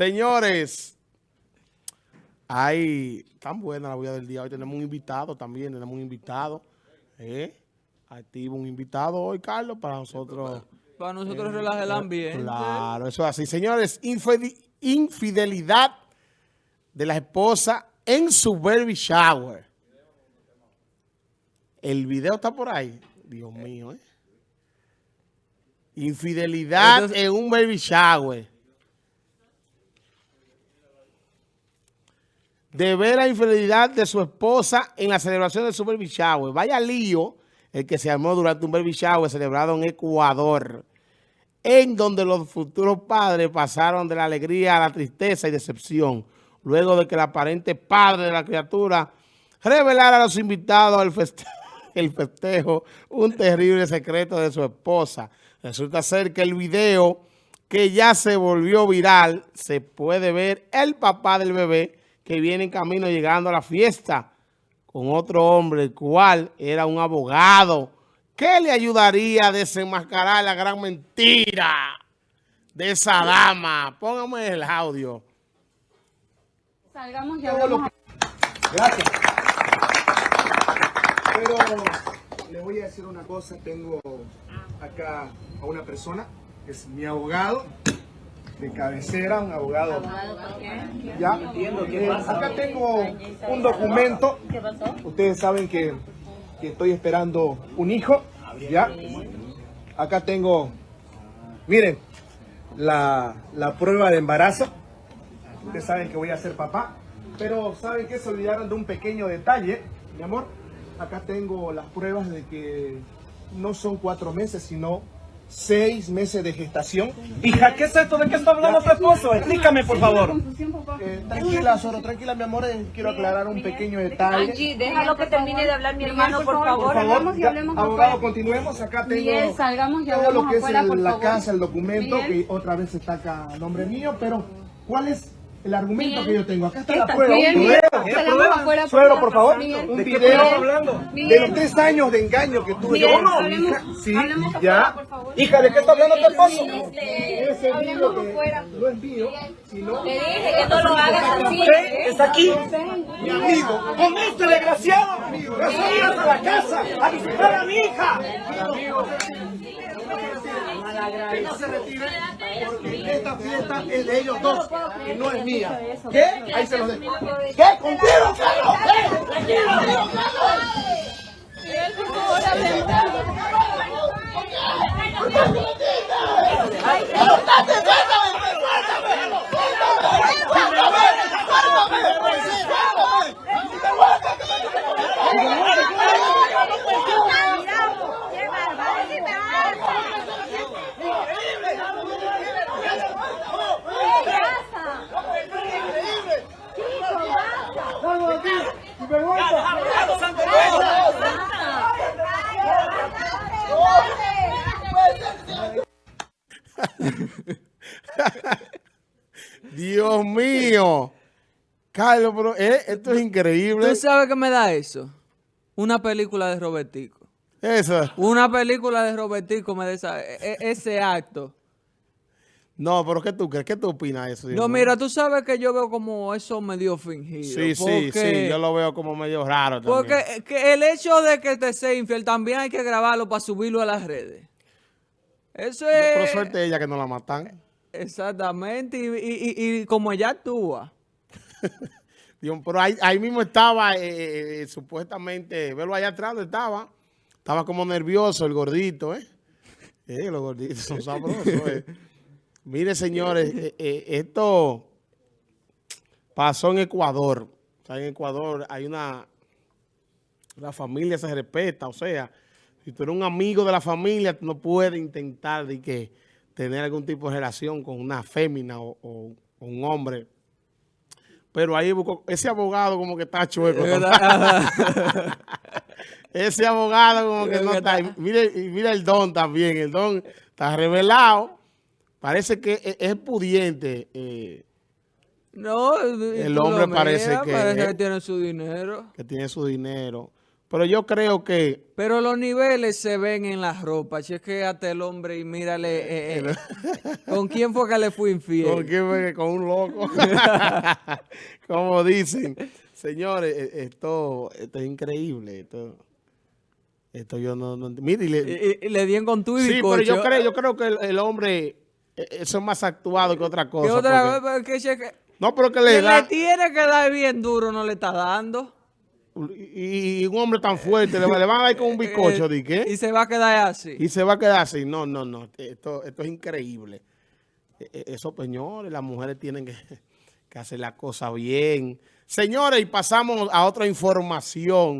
Señores, hay tan buena la vida del día. Hoy tenemos un invitado también, tenemos un invitado. ¿eh? Activo un invitado hoy, Carlos, para nosotros. Para nosotros eh, relajar el ambiente. Claro, eso es así. Señores, infidelidad de la esposa en su baby shower. El video está por ahí. Dios mío, ¿eh? Infidelidad en un baby shower. De ver la infidelidad de su esposa en la celebración de su baby shower. Vaya lío el que se armó durante un baby celebrado en Ecuador, en donde los futuros padres pasaron de la alegría a la tristeza y decepción, luego de que el aparente padre de la criatura revelara a los invitados festejo el festejo un terrible secreto de su esposa. Resulta ser que el video que ya se volvió viral, se puede ver el papá del bebé que viene en camino llegando a la fiesta con otro hombre, el cual era un abogado que le ayudaría a desenmascarar la gran mentira de esa dama. Póngame el audio. Salgamos ya. Gracias. Pero le voy a decir una cosa, tengo acá a una persona, es mi abogado de cabecera, un abogado. Ya, eh, acá tengo un documento. Ustedes saben que, estoy esperando un hijo, ya. Acá tengo, miren, la, la prueba de embarazo. Ustedes saben que voy a ser papá, pero saben que se olvidaron de un pequeño detalle, mi amor acá tengo las pruebas de que no son cuatro meses, sino seis meses de gestación. Hija, ¿qué es esto? ¿De qué está hablando tu esposo? Explícame, por favor. Eh, tranquila, Soro, tranquila, mi amor. Eh, quiero aclarar un pequeño detalle. Angie, déjalo que termine de hablar mi hermano, por favor. Por favor, ya, abogado, continuemos. Acá tengo Miguel, salgamos y todo lo que es la casa, el documento, que otra vez está acá a nombre mío, pero ¿cuál es el argumento que yo tengo. Acá está la prueba. prueba. Suegro, por favor. Un video hablando de los tres años de engaño que tuve yo. No, hija. Sí, ya. Hija, ¿de qué está hablando? Ese video que no es mío, sino... Le dije que no lo hagas así. Está aquí. Mi amigo. Con este desgraciado. Yo a la casa a visitar a mi hija. Amigo que no se retire porque esta fiesta es de ellos dos y no es mía. ¿Qué? Ahí se los dejo. ¿Qué? ¿Contigo, Carlos? ¿Qué? ¿Contigo, Carlos? Miguel, por favor, Dios mío. Carlos, pero, eh, esto es increíble. ¿Tú sabes qué me da eso? Una película de Robertico. Eso. Una película de Robertico me da e, e, ese acto. No, pero ¿qué tú crees? ¿Qué tú opinas de eso? No, mira, tú sabes que yo veo como eso medio fingido. Sí, sí, sí, yo lo veo como medio raro también. Porque que el hecho de que te sea infiel también hay que grabarlo para subirlo a las redes. Eso es... por suerte ella que no la matan. Exactamente, y, como ella actúa. Pero ahí, mismo estaba, eh, eh, eh, supuestamente, verlo allá atrás donde estaba, estaba como nervioso el gordito, ¿eh? los gorditos son sabrosos. Mire, señores, esto pasó en Ecuador. en Ecuador hay una... La familia se respeta, o sea, si tú eres un amigo de la familia, tú no puedes intentar de que tener algún tipo de relación con una fémina o, un hombre. Pero ahí ese abogado como que está chueco. ese abogado como que no está. Mire, mira el don también. El don está revelado. Parece que e-, es pudiente. Eh, no, el hombre parece que, que tiene su dinero. Que tiene su dinero. Pero yo creo que... Pero los niveles se ven en la ropa. Chequéate el hombre y mírale. eh, eh, ¿Con quién fue que le fue infiel? ¿Con quién fue Con un loco. Como dicen. Señores, eh, esto, esto es increíble. Esto, esto yo no... no mire, y le- Y- y- le dieron con tu y sí, pero yo creo, yo creo que el, el hombre... eh, Eso es más actuado que otra cosa. ¿Qué otra porque-? Que cheque- no, pero que le le da... tiene que dar bien duro, no le está dando. Y, y un hombre tan fuerte, le, le van a dar con un bizcocho, Eh, ¿de qué? Y se va a quedar así. Y se va a quedar así. No, no, no. Esto, esto es increíble. E- e- Eso, señores, las mujeres tienen que, que hacer la cosa bien. Señores, y pasamos a otra información.